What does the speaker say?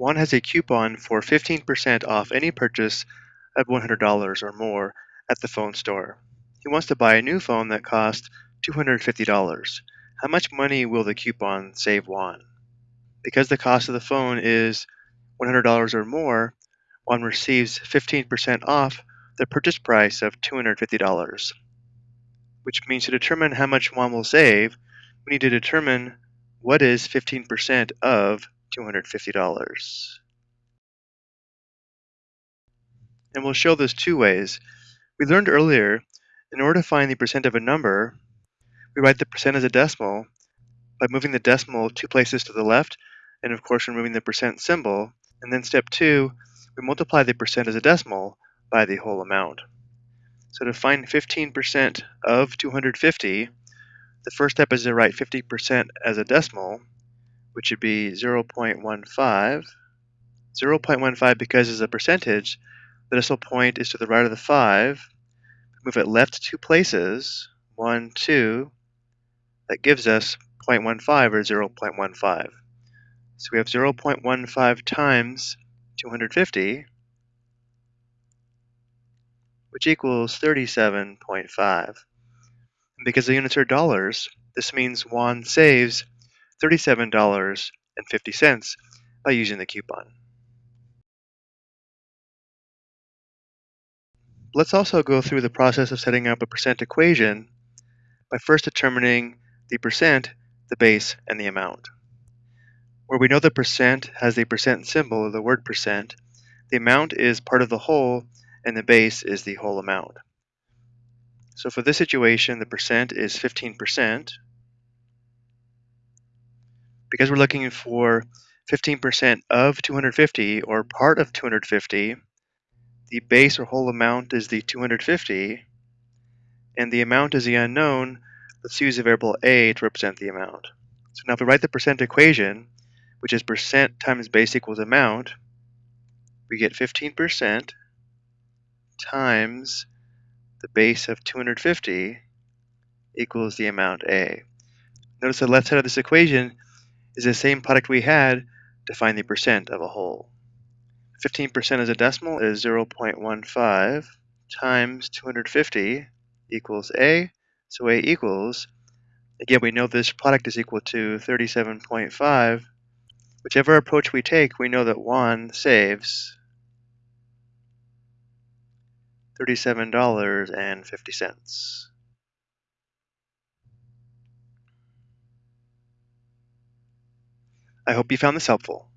Juan has a coupon for 15% off any purchase of $100 or more at the phone store. He wants to buy a new phone that costs $250. How much money will the coupon save Juan? Because the cost of the phone is $100 or more, Juan receives 15% off the purchase price of $250, which means to determine how much Juan will save, we need to determine what is 15% of $250. And we'll show this two ways. We learned earlier, in order to find the percent of a number, we write the percent as a decimal by moving the decimal two places to the left, and of course removing the percent symbol. And then step two, we multiply the percent as a decimal by the whole amount. So to find 15% of 250, the first step is to write 50% as a decimal, which would be 0.15. 0.15 because as a percentage, the decimal point is to the right of the 5. Move it left two places, 1, 2. That gives us 0.15 or 0.15. So we have 0.15 times 250, which equals 37.5. And because the units are dollars, this means Juan saves $37.50 by using the coupon. Let's also go through the process of setting up a percent equation by first determining the percent, the base, and the amount. Where we know the percent has the percent symbol of the word percent, the amount is part of the whole and the base is the whole amount. So for this situation, the percent is 15%. Because we're looking for 15% of 250 or part of 250, the base or whole amount is the 250, and the amount is the unknown. Let's use the variable a to represent the amount. So now if we write the percent equation, which is percent times base equals amount, we get 15% times the base of 250 equals the amount a. Notice the left side of this equation is the same product we had to find the percent of a whole. 15% as a decimal is 0.15 times 250 equals A. So A equals, again, we know this product is equal to 37.5. Whichever approach we take, we know that Juan saves $37.50. I hope you found this helpful.